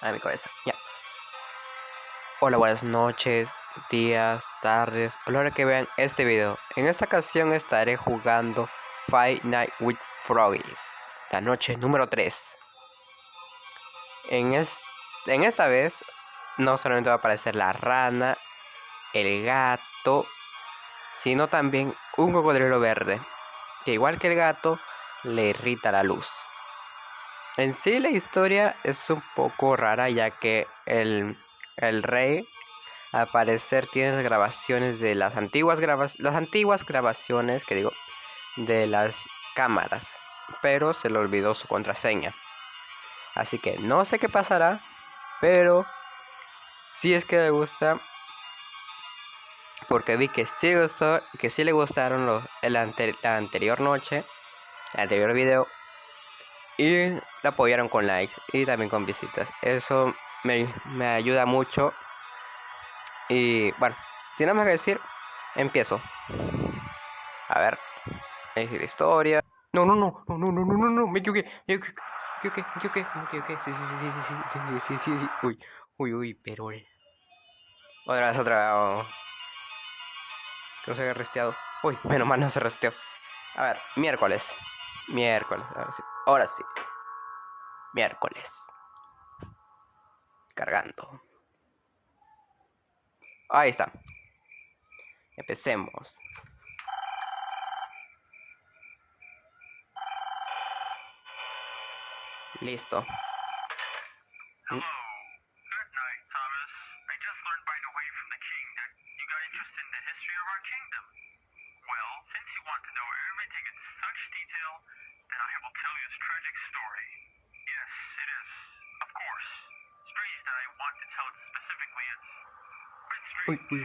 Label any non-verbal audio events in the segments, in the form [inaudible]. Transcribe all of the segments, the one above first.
a mi cabeza. Ya. Hola, buenas noches, días, tardes, a que vean este video. En esta ocasión estaré jugando Five Night with Froggies, la noche número 3. En, en esta vez no solamente va a aparecer la rana, el gato, sino también un cocodrilo verde, que igual que el gato, le irrita la luz. En sí la historia es un poco rara ya que el, rey al parecer tiene grabaciones de las antiguas las antiguas grabaciones que digo de las cámaras, pero se le olvidó su contraseña. Así que no sé qué pasará, pero si es que le gusta porque vi que sí, gustó, que sí le gustaron los, la anterior noche, el anterior video, y la apoyaron con likes y también con visitas. Eso me, ayuda mucho. Y bueno, sin nada más que decir, empiezo. A ver, elegir historia. No, no, no, no, no, no, no, no, no, me equivoqué, me equivoqué, me equivoqué, me equivoqué, sí, sí, sí, sí, sí, sí, sí, sí, uy, uy, uy, pero... Otra vez, otra vez, que no se haya resteado. Uy, menos mal no se resteó. A ver, miércoles. Miércoles, ahora sí. Ahora sí. Miércoles. Cargando. Ahí está. Empecemos. Listo. we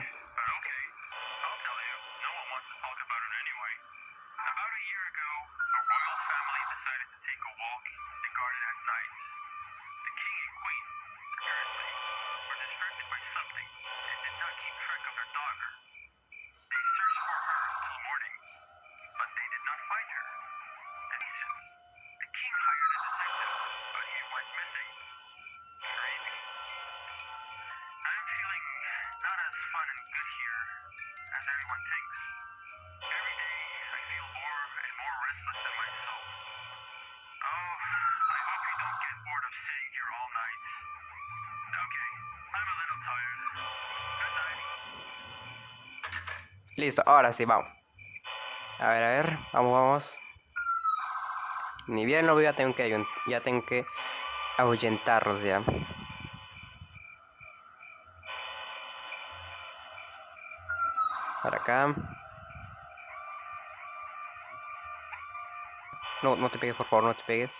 Listo, ahora sí, vamos. A ver, a ver, vamos, vamos. Ni bien lo veo, ya tengo que, ya tengo que ahuyentarlos ya. Para acá. No, no te pegues, por favor, no te pegues.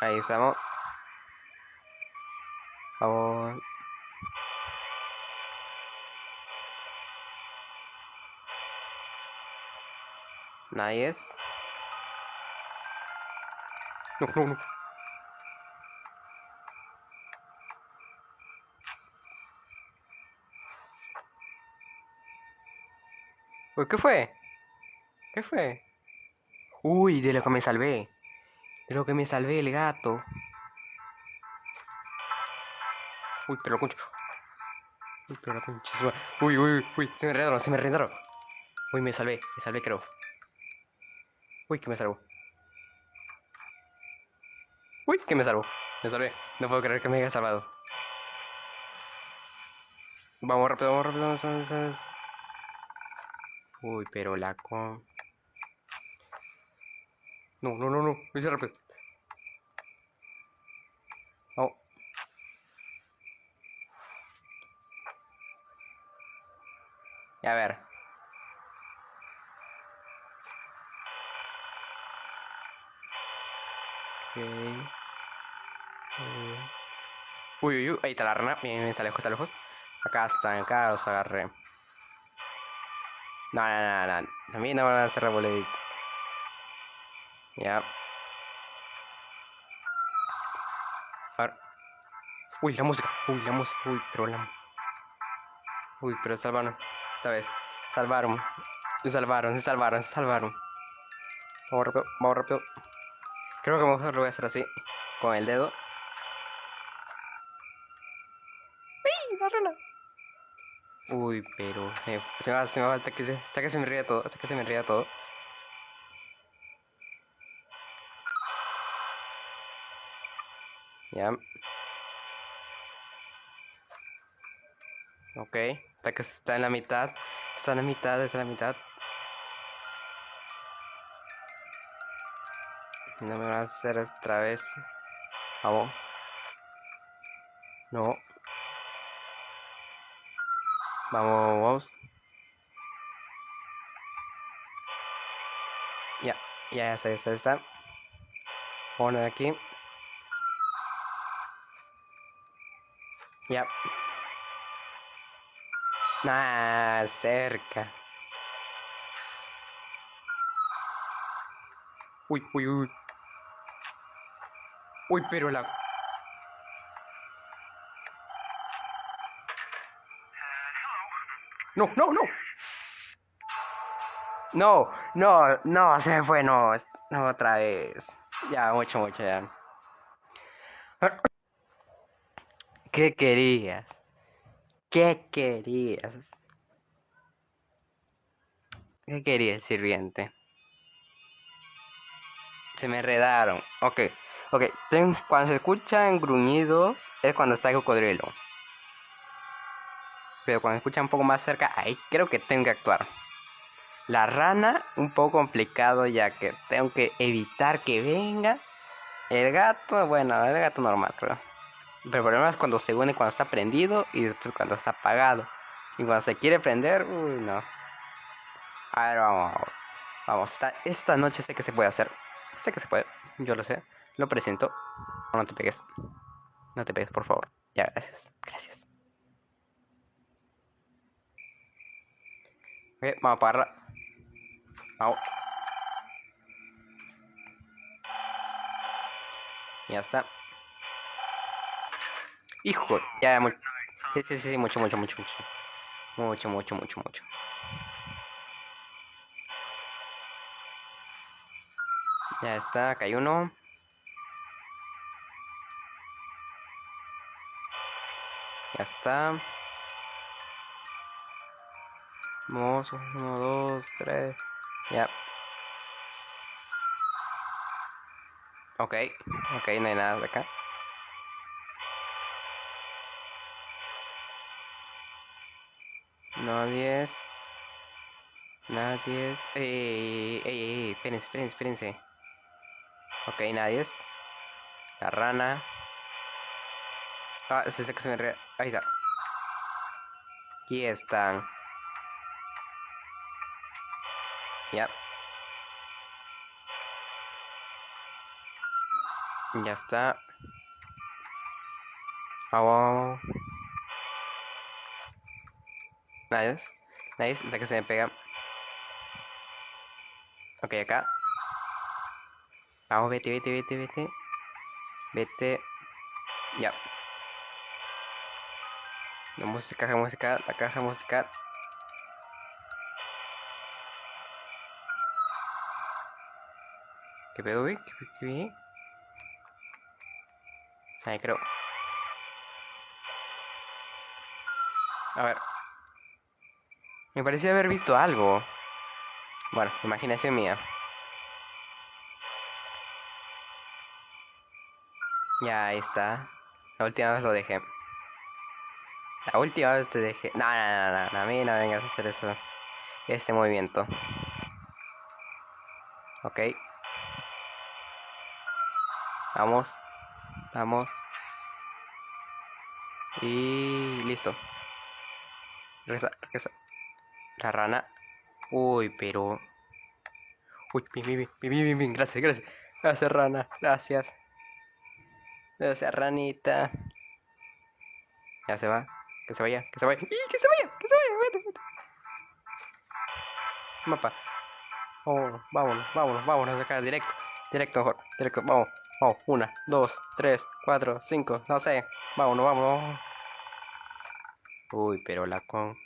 Ahí estamos. Vamos. Es. No, no, no. ¿qué fue? ¿Qué fue? Uy, de lo que me salvé. De lo que me salvé el gato. Uy, pero concha. Uy, pero la concha. Uy, uy, uy, se me rendaron, se me rendaron. Uy, me salvé, me salvé creo. Uy, que me salvó. Uy, que me salvó. Me salvé. No puedo creer que me haya salvado. Vamos rápido, vamos rápido. Vamos, vamos, Uy, pero la con... No, no, no, no. Hice rápido. Oh. A ver. Uy, uy, uy, ahí está la rana. Bien, está lejos, está lejos. Acá está, acá los agarré. No, no, no, no. Mí no van a hacer revolear. Ya. Uy, la música. Uy, la música. Uy, pero la... Uy, pero salvaron. Esta vez. Salvaron. Se salvaron, se salvaron, se salvaron. Vamos rápido, vamos rápido. Creo que mejor lo voy a hacer así, con el dedo. ¡Uy! ¡La Uy, pero se, se, va, se va, hasta que, hasta que se me ría todo, hasta que se me ría todo. Ya. Ok, hasta que está en la mitad, está en la mitad, está en la mitad. No me van a hacer otra vez. Vamos. No. Vamos, vamos. Ya, ya está, ya está. Pone aquí. Ya. Nah, cerca. Uy, uy, uy. Uy, pero la... No, no, no. No, no, no, se fue, no. No, otra vez. Ya, mucho, mucho, ya. ¿Qué querías? ¿Qué querías? ¿Qué querías, sirviente? Se me enredaron. Ok. Ok, cuando se escuchan gruñidos es cuando está el cocodrilo. Pero cuando se escucha un poco más cerca, ahí creo que tengo que actuar. La rana, un poco complicado ya que tengo que evitar que venga. El gato, bueno, el gato normal, creo. Pero el problema es cuando se une cuando está prendido y después cuando está apagado. Y cuando se quiere prender, uy, no. A ver, vamos, vamos. Esta noche sé que se puede hacer. Sé que se puede, yo lo sé. Lo presento. No, te pegues. No te pegues, por favor. Ya, gracias. Gracias. Ok, vamos a apagarla. Vamos. Ya está. Hijo, ya, mucho. Sí, sí, sí, mucho, mucho, mucho, mucho. Mucho, mucho, mucho, mucho. Ya está, acá hay uno. Está. Vamos, uno, dos, tres. Ya. Ok, ok, no hay nada de acá. Nadie. Nadie. Ey, ey, ey, espérense, espérense, espérense. Ok, nadie. La rana. Ah, es que se me re... Ahí está. Aquí están. Ya. Ya está. Vamos. Nice. Nice. Hasta que se me pega. Ok, acá. Vamos, vete, vete, vete, vete. Vete. Ya. La música, caja música, la caja musical. ¿Qué pedo, güey? ¿Qué, qué, qué? Ahí creo. A ver. Me parecía haber visto algo. Bueno, imaginación mía. Ya, ahí está. La última vez lo dejé. La última vez te dejé. No, no, no, no, a mí no vengas a hacer eso. Este movimiento. Ok. Vamos. Vamos. Y listo. Regresa, regresa. La rana. Uy, pero. Uy, bien, bien, bien, bien, bien, gracias, gracias. Gracias, rana. Gracias. Gracias, ranita. Ya se va. Que se vaya, que se vaya. ¡Y que se vaya! ¡Que se vaya! ¡Vete, vete! Mapa. Vámonos, vámonos, vámonos, vámonos acá, directo. Directo, mejor. Directo, vamos. Vamos, una, dos, tres, cuatro, cinco, no sé. Vámonos, vámonos. Uy, pero la con...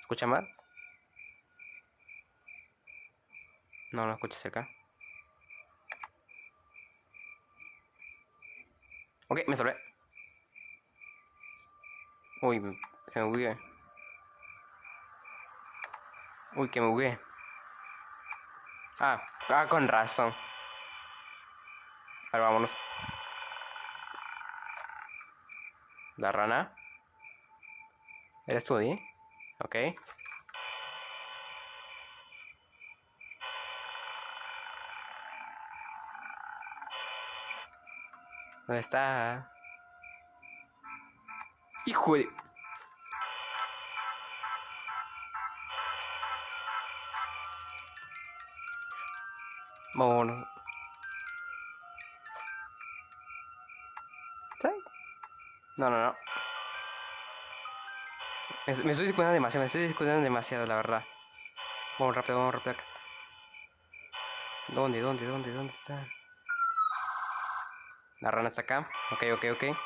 ¿Escucha mal? No, no escuchas acá. Ok, me salvé. Uy, se me bugué. Uy, que me bugué. Ah, ah, con razón. Ahora vámonos. La rana. ¿Eres tú, Di? Ok. ¿Dónde está? Hijo de... Vámonos. ¿Sí? No, no, no. Me, me estoy discutiendo demasiado, me estoy discutiendo demasiado, la verdad. Vamos rápido, vamos rápido. ¿Dónde, dónde, dónde, dónde está? La rana está acá. Ok, ok, ok.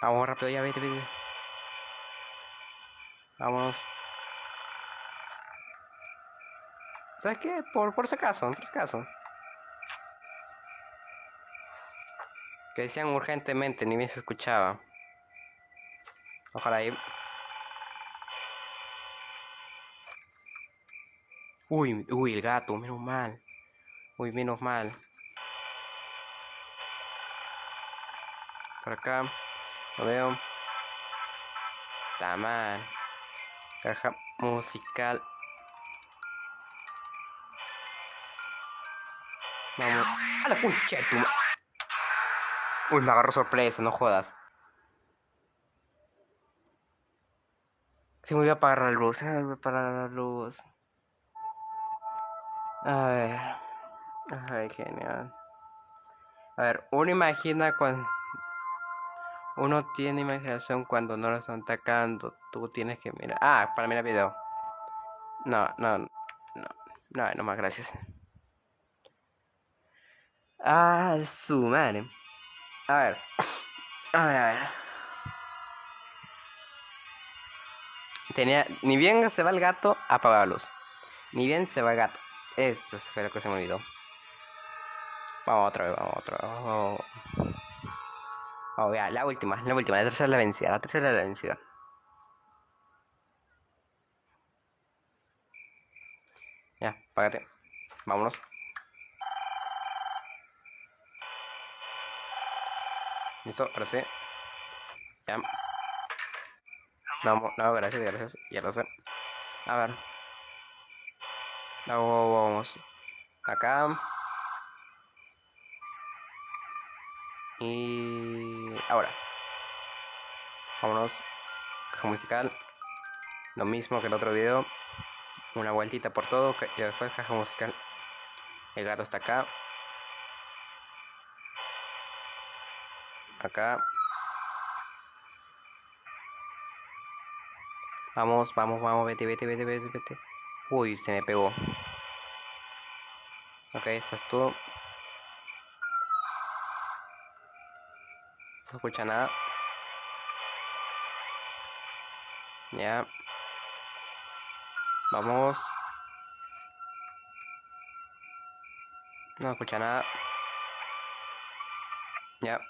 Vamos rápido, ya vete, vete. Vamos. ¿Sabes qué? Por, por si acaso, por si acaso. Que decían urgentemente, ni bien se escuchaba. Ojalá ahí. Uy, uy, el gato, menos mal. Uy, menos mal. Por acá. Veo. Está mal. Caja musical. Vamos. A la concha de tu Uy, me agarró sorpresa, no jodas. Se me olvidó apagar la luz, se me olvidó apagar la luz. A ver. Ay, genial. A ver, uno imagina cuando... Uno tiene imaginación cuando no lo están atacando. Tú tienes que mirar... Ah, para mirar video. No, no, no. No, no más, gracias. Ah, su madre. A ver. A ver, a ver. Tenía... Ni bien se va el gato, apaga la luz. Ni bien se va el gato. Esto fue lo que se me olvidó. Vamos otra vez, vamos otra vez. Vamos. Vamos, ya, la última, la última, la tercera es la vencida, la tercera es la vencida. Ya, págate. Vámonos. Listo, ahora sí. Ya. Vamos, no, gracias, gracias. Ya lo sé. A ver. Luego vamos acá. Y ahora. Vámonos. Caja musical. Lo mismo que el otro video. Una vueltita por todo. Y después caja musical. El gato está acá. Acá. Vamos, vamos, vamos, vete, vete, vete, vete, vete. Uy, se me pegó. Ok, estás tú. No escucha nada. Ya. Vamos. No escucha nada. Ya.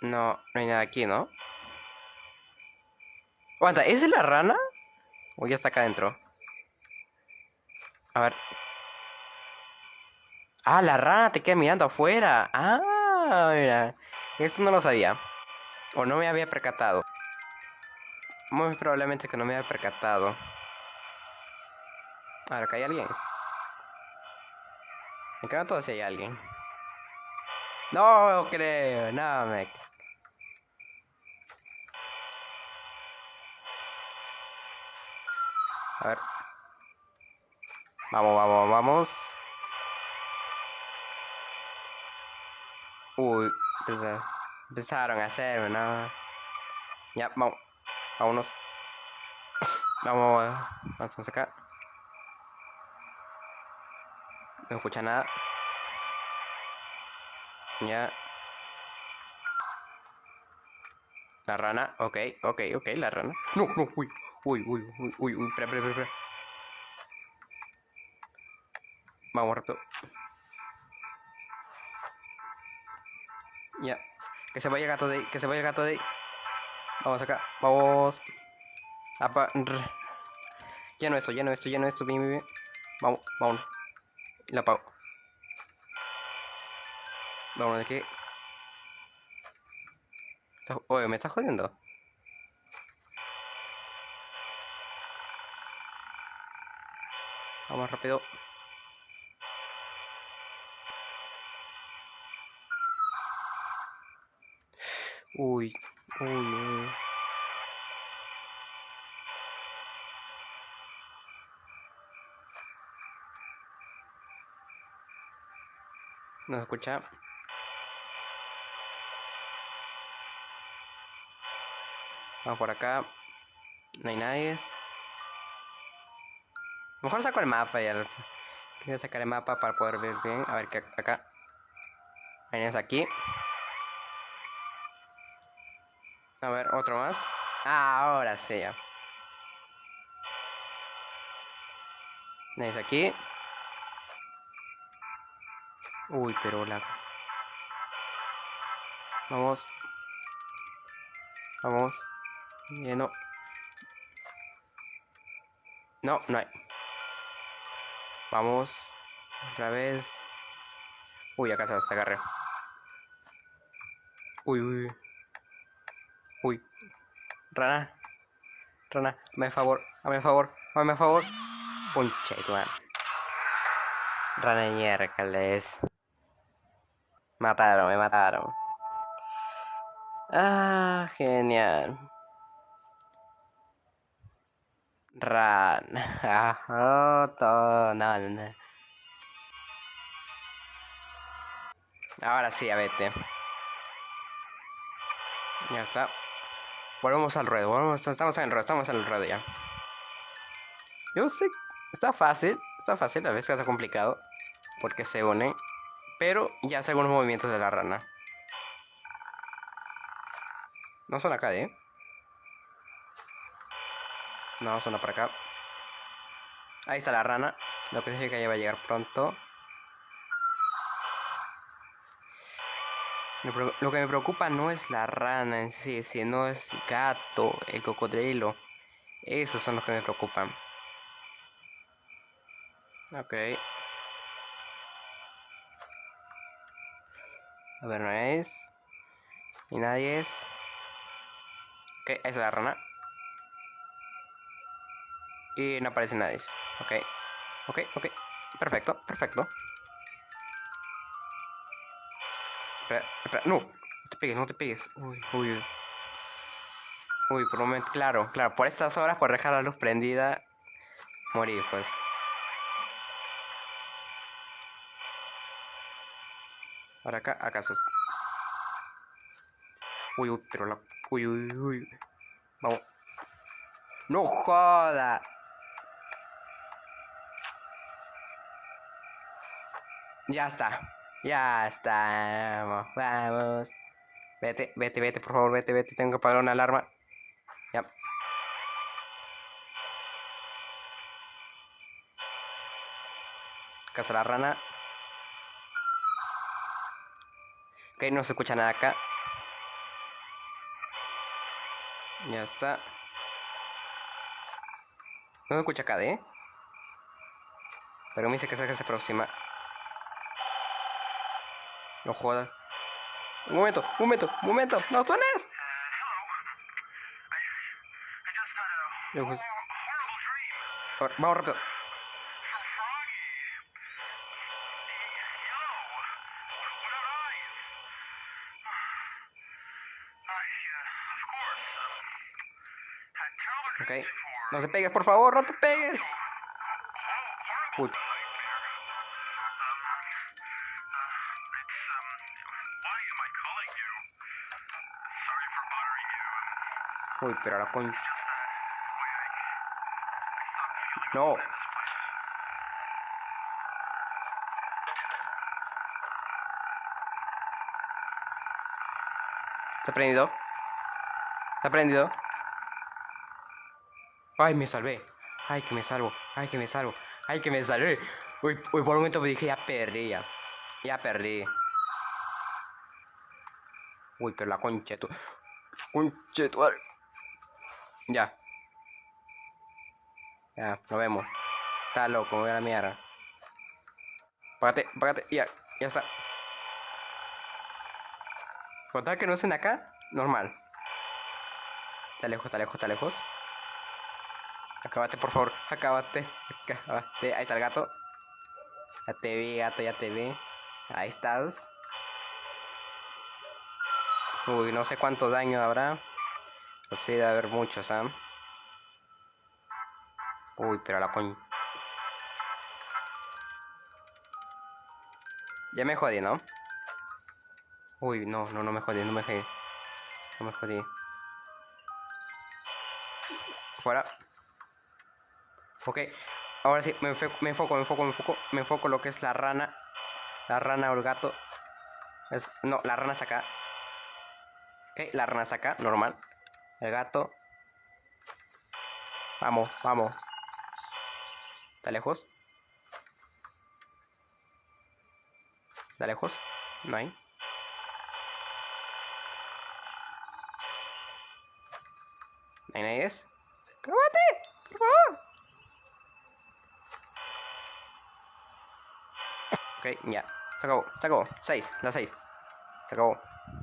No, no hay nada aquí, ¿no? Aguanta, ¿es la rana? O ya está acá adentro. A ver. Ah, la rana te queda mirando afuera. Ah, mira. Esto no lo sabía. O no me había percatado. Muy probablemente que no me había percatado. Ahora, acá hay alguien. Me cago todo si hay alguien. No creo, no me. A ver. Vamos, vamos, vamos. Uy, empeza- empezaron a hacerme, ¿no? Ya, vamos. Vámonos. Vamos, vamos acá. No escucha nada. Ya. La rana, ok, ok, ok, la rana. No, no, uy, uy, uy, uy, uy, uy, espera, espera, espera. Vamos rápido. Ya. Que se vaya el gato de ahí. Que se vaya el gato de ahí. Vamos acá. Vamos. Apa. Lleno esto, lleno esto, lleno esto. Bien, bien, bien. Vamos, vamos. La apago. Vamos de aquí. Oye, me está jodiendo. Vamos rápido. Uy, uy, uy. ¿Nos escucha? Vamos por acá. No hay nadie. Mejor saco el mapa ya. Quiero sacar el mapa para poder ver bien. A ver qué acá. Vienes aquí. A ver, otro más. Ah, ahora sí ya. Aquí. Uy, pero la... Vamos. Vamos. Lleno. No, no hay. Vamos. Otra vez. Uy, acá se hasta agarré. Uy, uy. Uy. Rana. Rana, me favor, hazme favor, hazme favor. Punche, tu Rana miércoles. Mataron, me mataron. Ah, genial. Ran. Ahora sí, a vete. Ya está. Volvemos al ruedo. Estamos en el ruedo, estamos en el ruedo ya. Yo sé, está fácil. Está fácil, a veces está complicado. Porque se une. Pero ya sé algunos movimientos de la rana. No son acá, ¿eh? No, son para acá. Ahí está la rana. Lo que significa que ya va a llegar pronto. Lo que me preocupa no es la rana en sí, sino es el gato, el cocodrilo. Esos son los que me preocupan. Ok. A ver, no es. Y nadie es. Ok, esa es la rana. Y no aparece nadie. Ok. Ok, ok. Perfecto, perfecto. No. No te pegues, no te pegues. Uy, uy. Uy, por un momento. Claro, claro. Por estas horas, por dejar la luz prendida, morir, pues. Ahora acá, acaso. Uy, uy, pero la. Uy, uy, uy. Vamos. No joda. Ya está. Ya está. Vamos, vamos. Vete, vete, vete, por favor, vete, vete. Tengo que apagar una alarma. Ya. Casa la rana. Ok, no se escucha nada acá. Ya está. No se escucha acá, ¿eh? Pero me dice que se aproxima. No jodas. Un momento, un momento, un momento. ¡No suenes! Vamos rápido. Ok. No te pegues, por favor, no te pegues. Uy. Uy, pero la coño. No. ¿Está prendido? ¿Está prendido? Ay, me salvé. Ay, que me salvo. Ay, que me salvo. Ay, que me salvé. Uy, uy por un momento me dije, ya perdí, ya. Ya perdí. Uy, pero la concha tu. Concha tu. Ya. Ya, nos vemos. Está loco, voy a la mierda. Págate, págate, ya, ya está. Contar que no estén acá, normal. Está lejos, está lejos, está lejos. Acábate, por favor, acábate. Acábate. Ahí está el gato. Ya te vi, gato, ya te vi. Ahí estás. Uy, no sé cuánto daño habrá. No sé, debe haber muchos, ¿ah? Uy, pero la coña. Ya me jodí, ¿no? Uy, no, no, no me jodí, no me jodí. No me jodí. Fuera. Ok. Ahora sí, me enfoco, me enfoco, me enfoco, me enfoco, lo que es la rana. La rana o el gato. Es, no, la rana está acá. Ok, la rana está acá, normal. El gato. Vamos, vamos. ¿Está lejos? ¿Está lejos? No hay. ¿No hay nadie es? ¡Por favor! Ok, ya. Se acabó, se acabó. 6, la 6. Se acabó.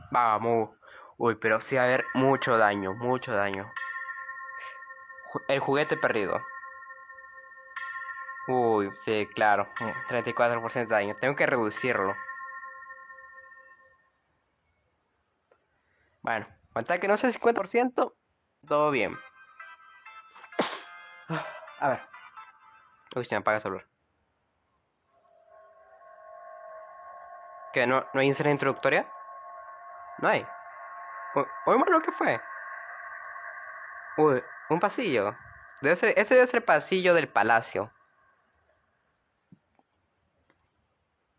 Vamos. Uy, pero sí va a haber mucho daño, mucho daño. El juguete perdido. Uy, sí, claro. 34% de daño. Tengo que reducirlo. Bueno, cuenta que no sea 50%, todo bien. A ver. Uy, se me apaga el celular. ¿Qué? ¿No, ¿No hay inserción introductoria? No hay. Uy, lo que fue. Uy, un pasillo. Debe ser, ese debe ser el pasillo del palacio.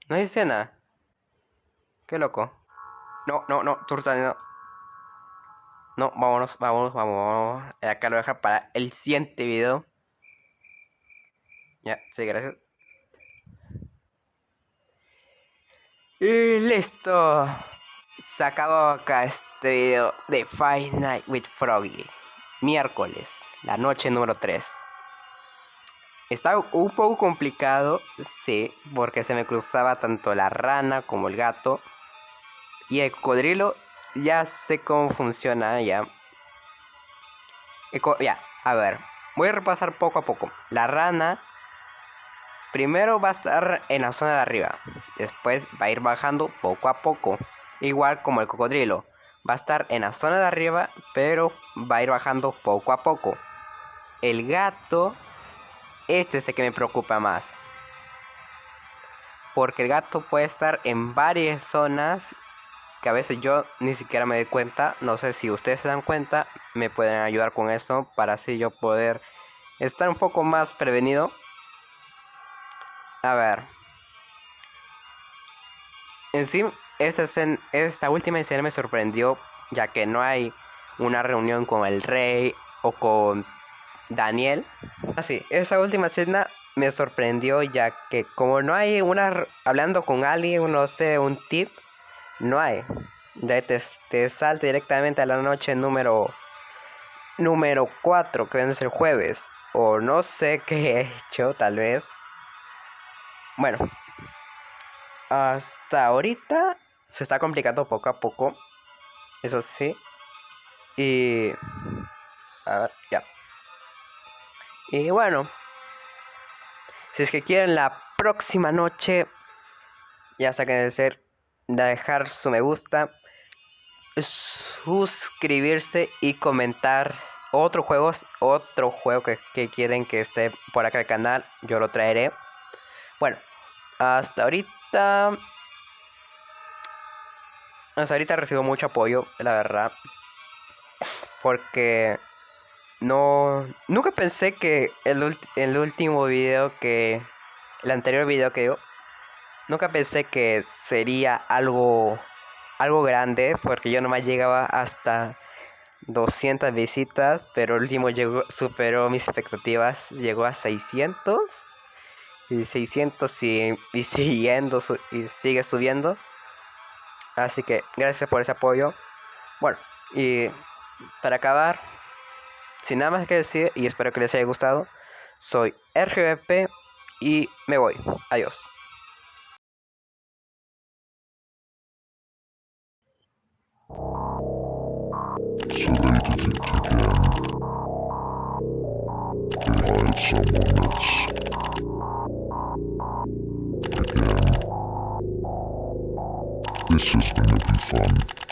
No hay escena. Qué loco. No, no, no, turta, no. No, vámonos, vámonos, vámonos. Acá lo deja para el siguiente video. Ya, sí, gracias. Y listo. Se acabó acá este video de Five Night with Froggy. Miércoles, la noche número 3. Está un poco complicado, sí, porque se me cruzaba tanto la rana como el gato. Y el cocodrilo, ya sé cómo funciona ya. Ya, a ver, voy a repasar poco a poco. La rana Primero va a estar en la zona de arriba, después va a ir bajando poco a poco, igual como el cocodrilo. Va a estar en la zona de arriba, pero va a ir bajando poco a poco. El gato, este es el que me preocupa más. Porque el gato puede estar en varias zonas que a veces yo ni siquiera me doy cuenta. No sé si ustedes se dan cuenta, me pueden ayudar con eso para así yo poder estar un poco más prevenido a ver. En sí, esa, esta última escena me sorprendió, ya que no hay una reunión con el rey o con Daniel. Así, ah, esa última escena me sorprendió, ya que como no hay una hablando con alguien, no sé, un tip, no hay. Te, te salta directamente a la noche número número 4, que viene el jueves. O no sé [laughs] qué he hecho, tal vez. Bueno, hasta ahorita se está complicando poco a poco. Eso sí. Y... A ver, ya. Y bueno. Si es que quieren la próxima noche, ya saquen de ser, dejar su me gusta, suscribirse y comentar otros juegos, otro juego que, que quieren que esté por acá el canal, yo lo traeré. Bueno, hasta ahorita... Hasta ahorita recibo mucho apoyo, la verdad. Porque... No... Nunca pensé que el, el último video que... El anterior video que yo... Nunca pensé que sería algo... Algo grande. Porque yo nomás llegaba hasta... 200 visitas, pero el último llegó, superó mis expectativas, llegó a 600 y 600 y, siguiendo y sigue subiendo. Así que gracias por ese apoyo. Bueno, y para acabar, sin nada más que decir, y espero que les haya gustado, soy RGBP y me voy. Adiós. This is gonna be fun.